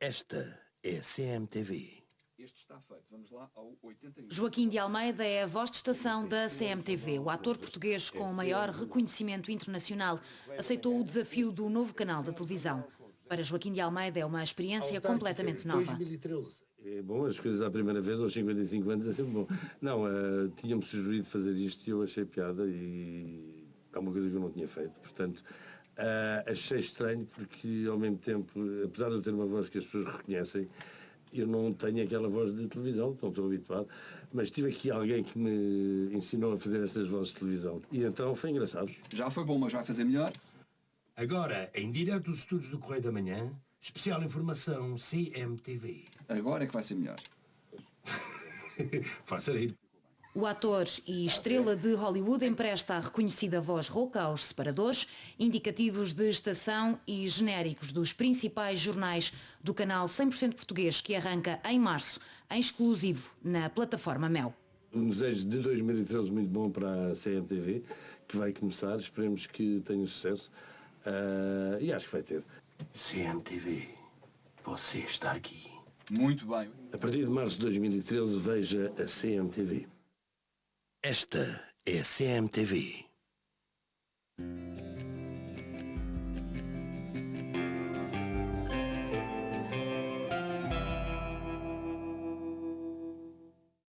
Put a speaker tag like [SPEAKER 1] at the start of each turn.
[SPEAKER 1] Esta é a CMTV.
[SPEAKER 2] Este está feito. Vamos lá ao 81.
[SPEAKER 3] Joaquim de Almeida é a voz de estação da CMTV. O ator português com o maior reconhecimento internacional aceitou o desafio do novo canal da televisão. Para Joaquim de Almeida é uma experiência completamente nova.
[SPEAKER 1] 2013. É bom, as coisas à primeira vez, aos 55 anos, é sempre bom. Não, uh, tínhamos sugerido fazer isto e eu achei piada e é uma coisa que eu não tinha feito. Portanto, uh, achei estranho porque, ao mesmo tempo, apesar de eu ter uma voz que as pessoas reconhecem, eu não tenho aquela voz de televisão, não estou habituado, mas tive aqui alguém que me ensinou a fazer estas vozes de televisão. E então foi engraçado.
[SPEAKER 2] Já foi bom, mas vai fazer melhor?
[SPEAKER 1] Agora, em direto dos estudos do Correio da Manhã, especial informação CMTV.
[SPEAKER 2] Agora é que vai ser melhor.
[SPEAKER 1] Faça rir.
[SPEAKER 3] O ator e estrela de Hollywood empresta a reconhecida voz rouca aos separadores, indicativos de estação e genéricos dos principais jornais do canal 100% português que arranca em março, em exclusivo na plataforma Mel.
[SPEAKER 1] Um desejo de 2013 muito bom para a CMTV, que vai começar, esperemos que tenha sucesso uh, e acho que vai ter. CMTV, você está aqui.
[SPEAKER 2] Muito bem.
[SPEAKER 1] A partir de março de 2013 veja a CMTV. Esta é a CMTV.